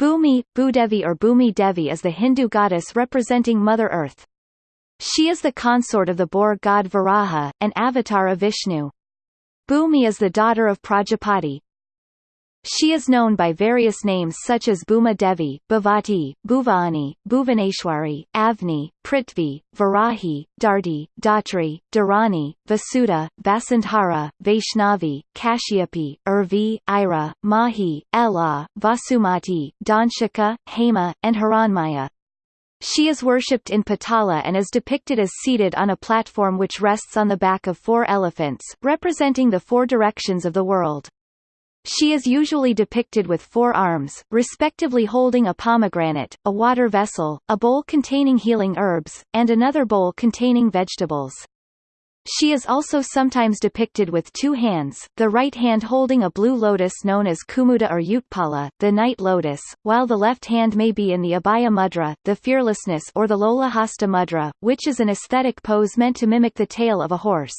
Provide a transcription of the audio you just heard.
Bhumi, Bhudevi or Bhumi Devi is the Hindu goddess representing Mother Earth. She is the consort of the boar god Varaha, an avatar of Vishnu. Bhumi is the daughter of Prajapati, she is known by various names such as Bhuma Devi, Bhuvati, Bhuvani, Bhuvaneshwari, Avni, Prithvi, Varahi, Dharti, Dhatri, Dharani, Vasudha, Vasundhara, Vaishnavi, Kashyapi, Urvi, Ira, Mahi, Ela, Vasumati, Dhanshika, Hema, and Hiranmaya. She is worshipped in Patala and is depicted as seated on a platform which rests on the back of four elephants, representing the four directions of the world. She is usually depicted with four arms, respectively holding a pomegranate, a water vessel, a bowl containing healing herbs, and another bowl containing vegetables. She is also sometimes depicted with two hands, the right hand holding a blue lotus known as Kumuda or Utpala, the night lotus, while the left hand may be in the Abhaya Mudra, the fearlessness or the Lolahasta Mudra, which is an aesthetic pose meant to mimic the tail of a horse.